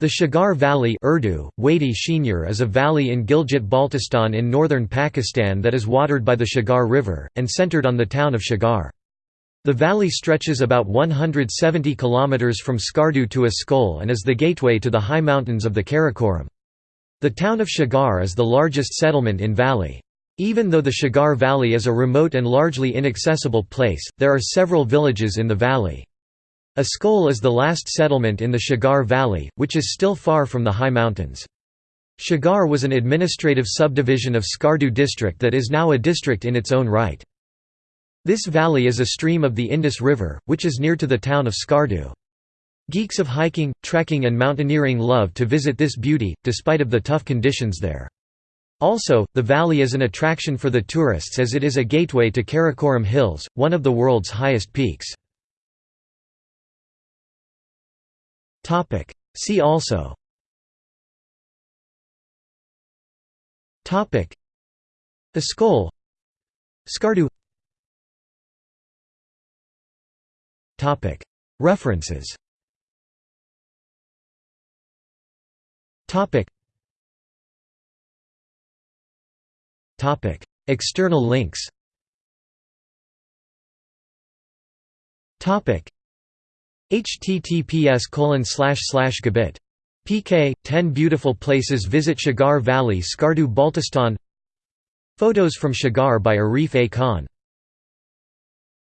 The Shigar Valley Urdu, Wadi Shinyar is a valley in Gilgit-Baltistan in northern Pakistan that is watered by the Shigar River, and centered on the town of Shigar. The valley stretches about 170 km from Skardu to Askol and is the gateway to the high mountains of the Karakoram. The town of Shigar is the largest settlement in valley. Even though the Shigar Valley is a remote and largely inaccessible place, there are several villages in the valley. Askol is the last settlement in the Shigar Valley, which is still far from the high mountains. Shigar was an administrative subdivision of Skardu district that is now a district in its own right. This valley is a stream of the Indus River, which is near to the town of Skardu. Geeks of hiking, trekking and mountaineering love to visit this beauty, despite of the tough conditions there. Also, the valley is an attraction for the tourists as it is a gateway to Karakoram Hills, one of the world's highest peaks. Topic. See also. Topic. Askol Skardu. Topic. References. Topic. Topic. External links. Topic https gabit pk 10 beautiful places visit Shigar Valley Skardu Baltistan Photos from Shigar by Arif A. Khan